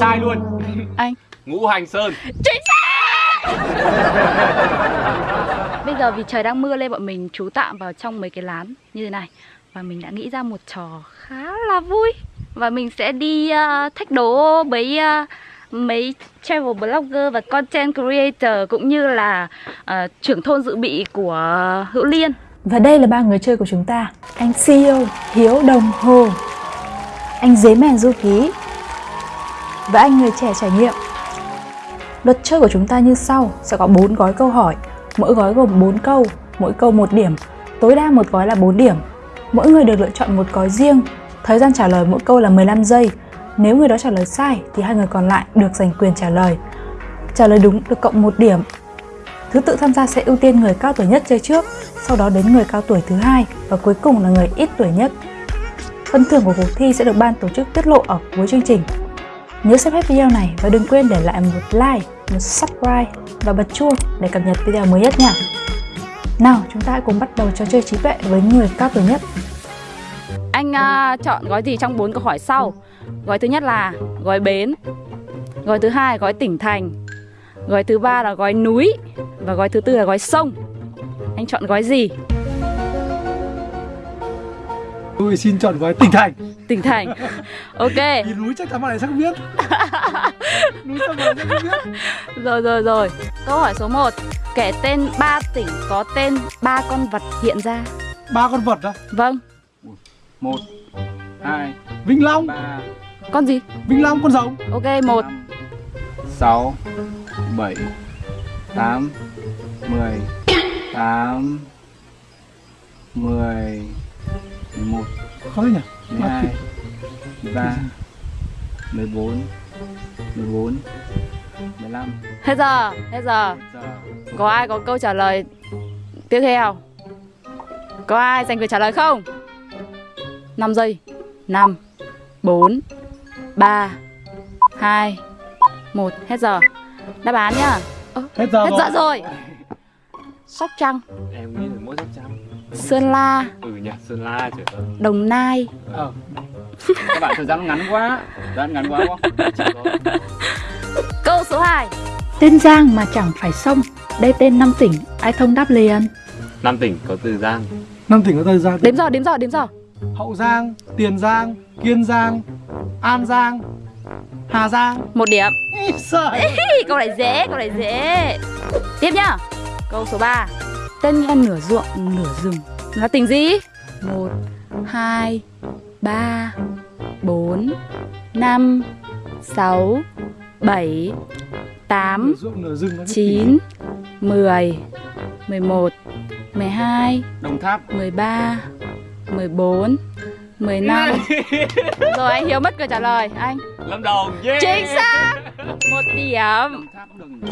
Sai luôn. Anh. Ngũ hành sơn. Chính xác! Bây giờ vì trời đang mưa lên bọn mình trú tạm vào trong mấy cái lán như thế này. Và mình đã nghĩ ra một trò khá là vui. Và mình sẽ đi uh, thách đố với uh, mấy travel blogger và content creator cũng như là uh, trưởng thôn dự bị của Hữu Liên. Và đây là ba người chơi của chúng ta. Anh CEO Hiếu Đồng Hồ. Anh Dế Mèn Du Ký và anh người trẻ trải nghiệm. Luật chơi của chúng ta như sau Sẽ có 4 gói câu hỏi. Mỗi gói gồm 4 câu Mỗi câu 1 điểm. Tối đa một gói là 4 điểm. Mỗi người được lựa chọn một gói riêng. Thời gian trả lời mỗi câu là 15 giây. Nếu người đó trả lời sai thì hai người còn lại được giành quyền trả lời. Trả lời đúng được cộng 1 điểm. Thứ tự tham gia sẽ ưu tiên người cao tuổi nhất chơi trước, sau đó đến người cao tuổi thứ hai và cuối cùng là người ít tuổi nhất. Phần thưởng của cuộc thi sẽ được ban tổ chức tiết lộ ở cuối chương trình. Nhớ xem hết video này và đừng quên để lại một like, một subscribe và bật chuông để cập nhật video mới nhất nha. Nào, chúng ta hãy cùng bắt đầu trò chơi trí tuệ với người cao tuổi nhất. Anh uh, chọn gói gì trong bốn câu hỏi sau? Gói thứ nhất là gói bến, gói thứ hai gói tỉnh thành, gói thứ ba là gói núi và gói thứ tư là gói sông. Anh chọn gói gì? Tôi xin chọn gói tỉnh thành Tỉnh thành. Ok. Vì núi chắc chắn bạn này chắc biết Núi sông bạn này chắc biết Rồi rồi rồi. Câu hỏi số 1. Kể tên 3 tỉnh có tên ba con vật hiện ra. Ba con vật á Vâng. một hai Vĩnh Long ba Con gì? Vĩnh Long con rồng Ok, một. sáu bảy tám mười tám mười mười một. Khó thế nhỉ? Mười hai. mười ba. Mười bốn. Mười bốn. Mười lăm. Hết giờ, hết giờ. Có ai có câu trả lời tiếp theo? Có ai giành quyền trả lời không? 5 giây. 5 4 3 2 1 Hết giờ. Đáp án nhá. Hết giờ Hết rồi giờ rồi. Sóc Trăng. Em nghĩ Sơn La. Ừ nhỉ sơn la trời ơi Đồng Nai. Ờ, các bạn thời gian ngắn quá thời gian ngắn quá quá. Câu số 2 Tên Giang mà chẳng phải sông Đây tên năm tỉnh, ai thông đáp liền năm tỉnh có từ giang. Năm tỉnh có thời gian Đếm giờ, đếm giờ, đếm giờ Hậu Giang, Tiền Giang, Kiên Giang, An Giang, Hà Giang. Một điểm. Hi, Câu này dễ, câu này dễ. Tiếp nhá. Câu số 3 Tên nghe nửa ruộng, nửa rừng. Là tỉnh gì? 1 2 3 4 5 6 7 8 Nửa ruộng nửa rừng nó cái 9 10 11 12 đồng tháp. 13 14 15 Rồi anh Hiếu mất câu trả lời. Anh. Lâm đồng yeah. Chính xác. Một điểm. Đồng tháp cũng được?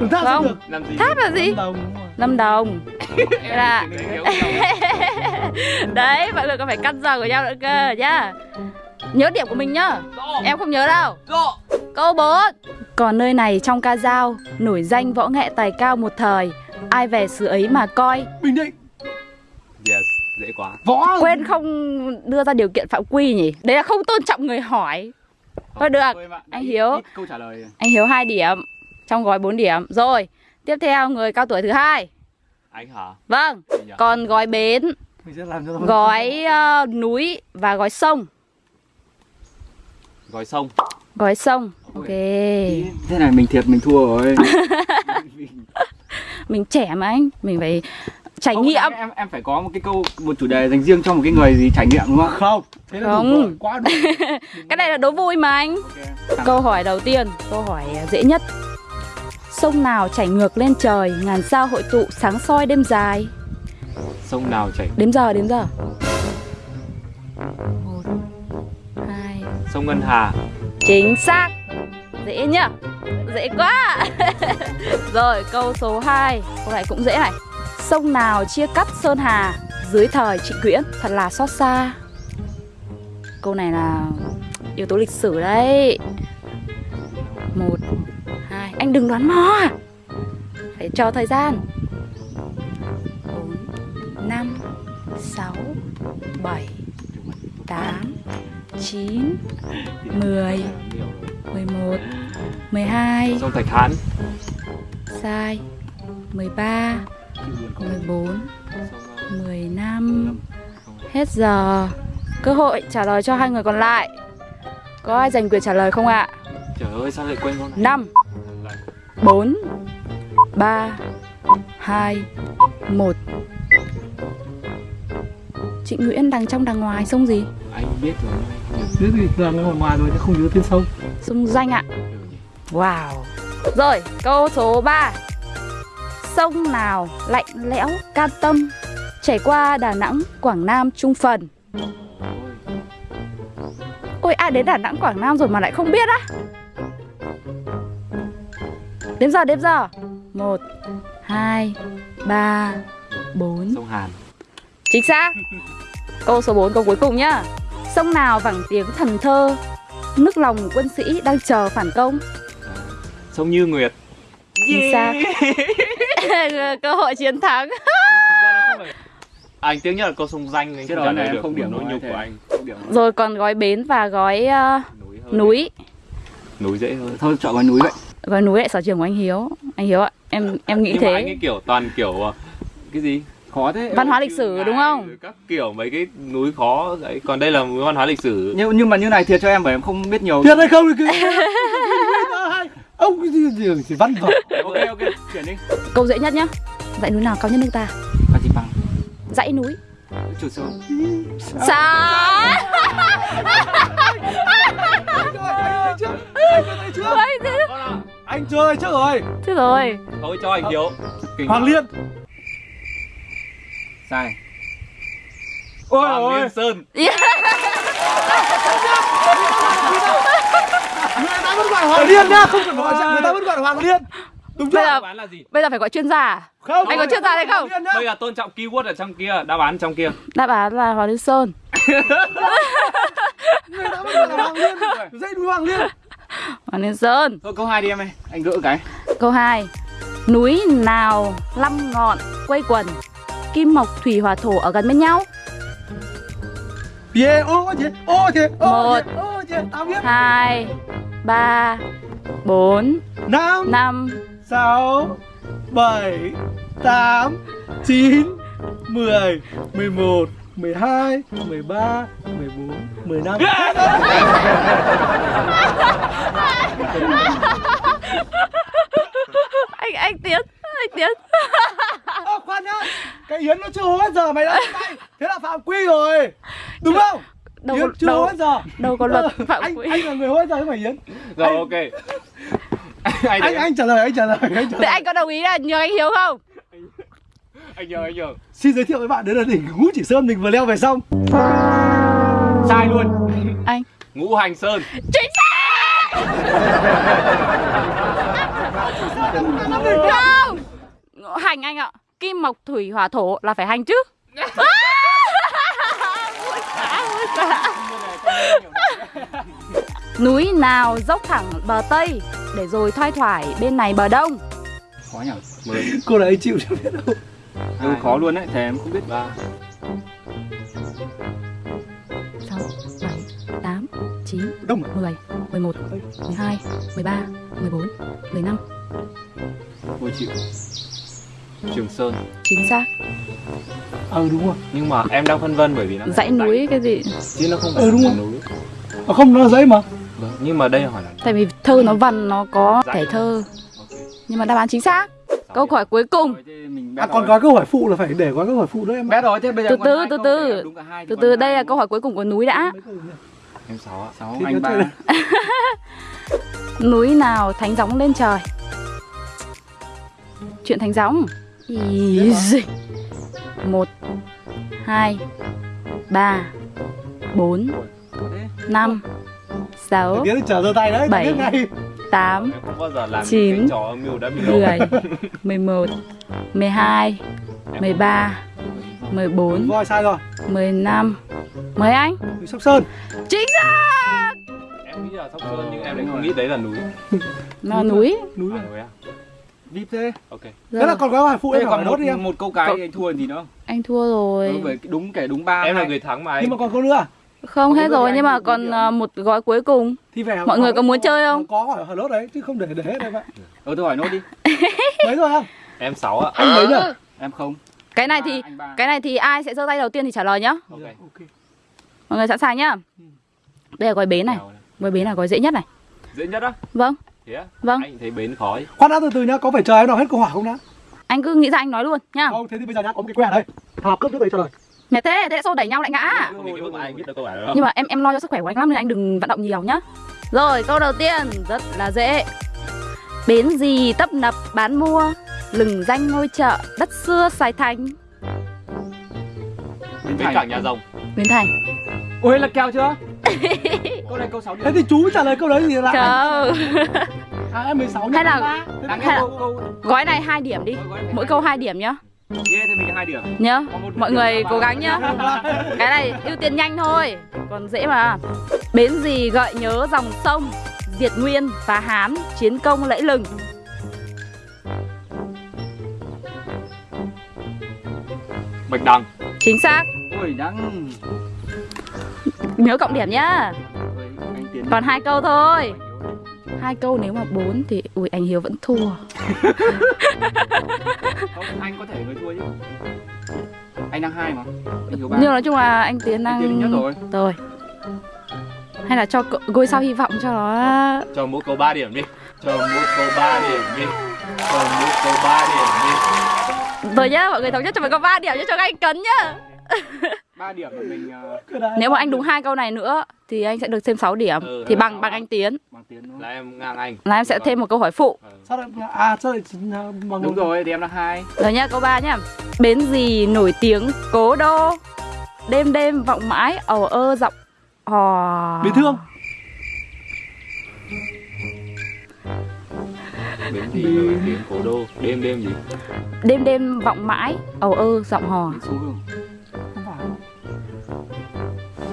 Đường tháp Không. được làm gì? Tháp là gì? Lâm Đồng đúng rồi. Lâm Đồng là Đừng hiểu lầm. Đấy mọi người còn phải căn giờ của nhau nữa cơ nhá. Nhớ điểm của mình nhá. Em không nhớ đâu. Câu 4 Còn nơi này trong ca dao Nổi danh võ nghệ tài cao một thời. Ai về xứ ấy mà coi? Bình Định. Yes dễ quá. Võ. Quên không đưa ra điều kiện phạm quy nhỉ? Đấy là không tôn trọng người hỏi. Thôi được Anh Hiếu. ít câu trả lời. Anh Hiếu 2 điểm Trong gói 4 điểm. Rồi Tiếp theo người cao tuổi thứ hai anh hả? Vâng nhỉ? Còn gói bến Mình sẽ làm cho Gói ờ, núi Và gói sông. Gói sông. Gói sông Ok. Thế này mình thiệt mình thua rồi. Mình trẻ mà anh Mình phải trải Không, nghiệm. em, em phải có một cái câu một chủ đề dành riêng cho một cái người gì trải nghiệm đúng không? Không Thế là Không. đủ rồi, quá đủ Cái này là đố vui mà anh. Ok. Câu hỏi đầu tiên Câu hỏi dễ nhất Sông nào chảy ngược lên trời Ngàn sao hội tụ sáng soi đêm dài. Sông nào chảy Đếm giờ đếm giờ. Một Hai. Sông ngân hà. Chính xác. Dễ nhá. Dễ quá. Rồi câu số 2 Câu này cũng dễ này. Sông nào chia cắt Sơn Hà? Dưới thời Trịnh Quyễn. Thật là xót xa. Câu này là yếu tố lịch sử đấy. Một Anh đừng đoán mò. À Phải cho thời gian. Bốn Năm Sáu Bảy Tám Chín Mười 11 12 Sông Thạch Hán. Sai 13 14 15 Hết giờ. Cơ hội trả lời cho hai người còn lại. Có ai giành quyền trả lời không ạ? Trời ơi sao lại quên con này? 5 4 3 2 1 Chị Nguyễn đằng trong đằng ngoài sông gì? Anh biết rồi. Biết gì là ngoài ngoài rồi chứ không nhớ tên sông. Sông Danh ạ. Wow. Rồi câu số 3 Sông nào lạnh lẽo can tâm? Chảy qua Đà Nẵng, Quảng Nam, Trung Phần. Ôi ai đến Đà Nẵng, Quảng Nam rồi mà lại không biết á Đếm giờ, đếm giờ. 1 2 3 4 Sông Hàn. Chính xác. Câu số 4, câu cuối cùng nhá. Sông nào vẳng tiếng thần thơ? Nước lòng quân sĩ đang chờ phản công. Sông Như Nguyệt. Chính xác. Cơ hội chiến thắng. Anh tiếc nhất là câu sông danh anh Cái không đó trả lời được không điểm nỗi nhục thế. của anh. Rồi. Còn gói bến và gói ờ, Núi hơn núi. Núi dễ hơn. Thôi chọn gói núi vậy Gói núi lại sở trường của anh Hiếu. Anh Hiếu ạ, em em nghĩ Nhưng mà thế. anh ấy kiểu toàn kiểu ờ, Cái gì? Khó thế. Văn hóa lịch sử đúng không? Các kiểu mấy cái núi khó đấy Còn đây là núi văn hóa lịch sử. Nhưng, nhưng mà như này thiệt cho em bởi em không biết nhiều. Thiệt hay không thì cứ Ông cái gì gì chỉ văn vở Ok ok chuyển đi. Câu dễ nhất nhá. Dãy núi nào cao nhất nước ta? Phan Xipang Dãy núi. Chủ Ôi, thế- Anh chơi trước rồi. Thế rồi. Thôi cho anh Hiếu. Kinh Hoàng. Liên. Sai. Ôi Hoàng ôi. Liên Sơn. Yeah. Người ta vẫn gọi Hoàng Liên nhá Không cần gọi người ta vẫn gọi Hoàng Liên. Đúng chưa? Bây giờ Đáp án là gì? Bây giờ phải gọi chuyên gia à? Không. Anh có chuyên gia đấy không? Bây giờ tôn trọng keyword ở trong kia Đáp án trong kia. Đáp án là Hoàng Liên Sơn. Người ta vẫn gọi là Hoàng Liên. Dãy núi Hoàng Liên Hoàng Liên Sơn. Thôi câu hai đi em ơi. Anh gỡ cái. Câu 2 Núi nào năm ngọn quây quần Kim mộc thủy hỏa thổ ở gần bên nhau? Yeah, ô chị, ô chị, ô chị, ô chị, tao biết. 2 3 4 Năm, 5 sáu, bảy, tám, chín, mười, mười một, mười hai, mười ba, mười bốn, mười năm Anh anh Tiến Anh Tiến. Ơ khoan nhá Cái Yến nó chưa hố hết giờ mày đã Thế là phạm quy rồi. Đúng không? Đâu Yến chưa đâu- hố hết giờ. đâu có luật Ờ, phạm anh, quy. Anh là người hố hết giờ chứ phải Yến. Rồi Anh- ok. Anh Anh, anh trả lời, anh trả lời, anh trả Thế lời. anh có đồng ý là nhường anh Hiếu không? Anh nhờ anh nhờ Xin giới thiệu với bạn, đấy là đỉnh Ngũ Chỉ Sơn mình vừa leo về xong. Sai luôn. Anh. Ngũ Hành Sơn. Chính xác! Không! Hành anh ạ Kim mộc thủy hỏa thổ là phải hành chứ. Núi nào dốc thẳng bờ Tây Để rồi thoai thoải bên này bờ Đông. Khó nhỉ Cô này chịu chưa biết đâu Ừ, khó luôn đấy Thề em không biết. Ba. 6, 7, 8, 9, Đông à? 10, 11, 12, 13, 14, 15 Ôi chịu. Trường Sơn. Chính xác. Ờ đúng rồi. Nhưng mà em đang phân vân bởi vì nó Dãy núi cái gì? Chứ nó không phải Ừ, đúng là rồi. núi. À, Không, nó là giấy mà. Vâng, nhưng mà đây hỏi là Tại vì thơ nó văn nó có Dãy thể thơ. Ok. Nhưng mà đáp án chính xác. Câu hỏi cuối cùng Mình À còn có câu hỏi phụ là phải để có câu hỏi phụ nữa em Bet rồi thế bây giờ Từ từ, từ từ. để đúng cả hai thì Từ từ đây là câu hỏi cuối cùng của núi đã? Em sáu ạ Sáu anh ba. Núi nào thánh gióng lên trời? Chuyện thánh gióng. Ý gì Một Hai Ba Bốn Năm Sáu đấy, Bảy. Biết ngay Tám Em không bao giờ làm Chín. những cái trò âm mưu đã bị lộ 10 11 12 13 14 Voi sai rồi, 15 Mời anh. Sóc Sơn. Chính xác! Em nghĩ là Sóc Sơn nhưng em lại không nghĩ đấy là núi. Nó núi. Núi À? À? núi à? Vip thế. Ok. Thế là Rồi, còn có hỏi phụ em còn một, nốt đi em. một câu cái Cậu- anh thua gì nữa Anh thua rồi. Đúng kể đúng ba Em là người thắng mà Nhưng anh mà còn câu nữa. à? Không hết rồi nhưng mà còn à, một gói cuối cùng Thì về Mọi người có muốn chơi không? Có hỏi hỏi lốt đấy chứ không để để hết đây bạn. Ừ tôi hỏi nốt đi. Mấy rồi không? Em 6 ạ. Anh mấy rồi? Em không. Cái này thì cái này thì ai sẽ giơ tay đầu tiên thì trả lời nhá Ok. Ok. Mọi người sẵn sàng nhá Đây là gói bến này Gói bến là gói dễ nhất này Dễ nhất á. Vâng Thế á? Vâng. Anh thấy bến khó ấy. Khoan đã từ từ nhá, có phải chờ em đọc hết câu hỏi không đã? Anh cứ nghĩ ra anh nói luôn nhá Không, thế thì bây giờ nhá, có một cái que ở đây. Học cấp trước đấy trả lời. Mẹ thế, thế xô đẩy nhau lại ngã. Nhưng mà em em lo cho sức khỏe của anh lắm nên anh đừng vận động nhiều nhá. Rồi câu đầu tiên rất là dễ. Bến gì tấp nập bán mua Lừng danh ngôi chợ đất xưa Sài Thành Bến cảng nhà rồng. Bến Thành. Ôi là kèo chưa? câu này câu 6 Thế thì chú mới trả lời câu đấy thì là Không. À, em 16 Hay là- hay là- câu câu Gói này 2 điểm đi. Mỗi câu 2 điểm nhá ghê thì mình hai điểm. Nhá Mọi người cố gắng nhá. Cái này ưu tiên nhanh thôi Còn dễ mà. Bến gì gợi nhớ dòng sông Diệt Nguyên và Hán Chiến công lẫy lừng. Bạch đằng. Chính xác. Ôi đang Nhớ cộng điểm nhá. Còn hai câu thôi. Hai câu nếu mà bốn thì ui anh Hiếu vẫn thua Không, anh có thể người thua chứ. Anh đang hai mà. Anh ba. nhưng nói chung là anh Tiến Anh Tiến đang nhất rồi. rồi hay là cho ngôi sao hy vọng cho nó Cho mỗi câu 3 điểm đi. Cho mỗi câu 3 điểm đi. Cho mỗi câu 3 điểm đi. rồi nhá mọi người thống nhất cho mình có 3 điểm cho cho anh cấn nhá ba điểm mà mình ờ, này- nếu mà anh đúng hai câu này nữa thì anh sẽ được thêm 6 điểm Ừ, thì bằng bằng anh Tiến bằng Tiến đúng Là em ngang anh. là em sẽ thêm một câu hỏi phụ Ừ. Sao lại à sao lại bằng Đúng rồi thì em đang hai. rồi nhá câu 3 nhá bến gì nổi tiếng cố đô đêm đêm vọng mãi ầu ơ giọng hò Bị thương. Bến gì nổi tiếng cố đô. Đêm đêm gì? đêm đêm vọng mãi ầu ơ giọng hò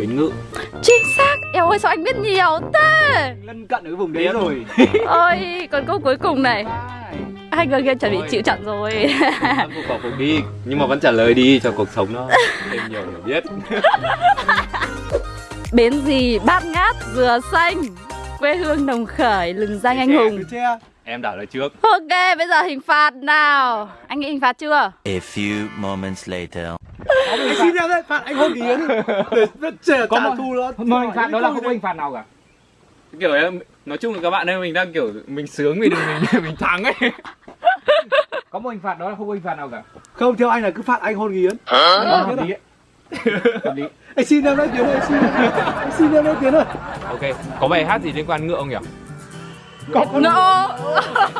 Bến ngự. chính xác eo ơi sao anh biết nhiều thế Lân cận ở cái vùng đấy rồi. ôi còn câu cuối cùng này hai người kia chuẩn bị chịu trận rồi Em phục khẩu phục đi. Nhưng mà vẫn trả lời đi cho cuộc sống nó thêm nhiều hiểu biết. bến gì bát ngát dừa xanh quê hương đồng khởi lừng danh anh hùng. Em trả lời trước. ok bây giờ hình phạt nào anh nghĩ hình phạt chưa A few moments later. Anh xin em đấy, phạt anh hôn ký yến. Để trả Có một- thù nó. Mà hình phạt đó là không hình phạt nào cả. kiểu em nói chung là các bạn ơi mình đang kiểu mình sướng vì mình mình thắng ấy Có một hình phạt đó là không có hình phạt nào cả. Không, theo anh là cứ phạt anh hôn yến. Đó, hợp lý. Hợp lý. Anh xin em đấy Tiến ơi, anh xin. Anh xin em đấy Tiến ơi. ok có bài hát gì liên quan ngựa không nhỉ Có con ngộ bây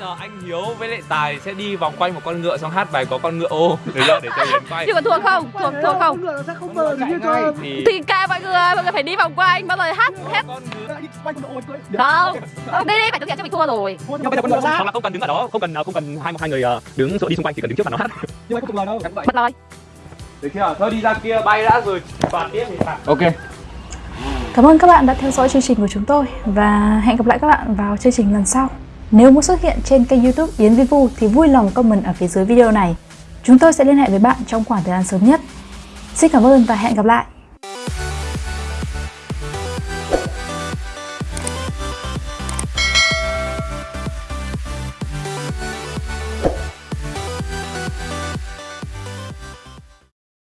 giờ anh hiếu với lại tài sẽ đi vòng quanh một con ngựa xong hát bài có con ngựa ô. Được chưa để cho yến quay. Chứ còn thua không? Thua thua không Con ngựa nó sẽ không mờ gì hết cho. thì thì ca mọi người mọi người phải đi vòng quanh bao giờ hát hết. Không không. Đi đi phải thực hiện cho mình thua rồi. Nhưng bây giờ con ngựa hoặc là không cần đứng ở đó không cần không cần hai hai người ờ, đứng đi xung quanh chỉ cần đứng trước mặt nó hát. Nhưng mà không tục lời đâu. bật lời được chưa? Thôi đi ra kia bay đã rồi. Phạt tiếp thì phạt Ok. Cảm ơn các bạn đã theo dõi chương trình của chúng tôi và hẹn gặp lại các bạn vào chương trình lần sau. Nếu muốn xuất hiện trên kênh YouTube Yến Vivu thì vui lòng comment ở phía dưới video này. Chúng tôi sẽ liên hệ với bạn trong khoảng thời gian sớm nhất. Xin cảm ơn và hẹn gặp lại.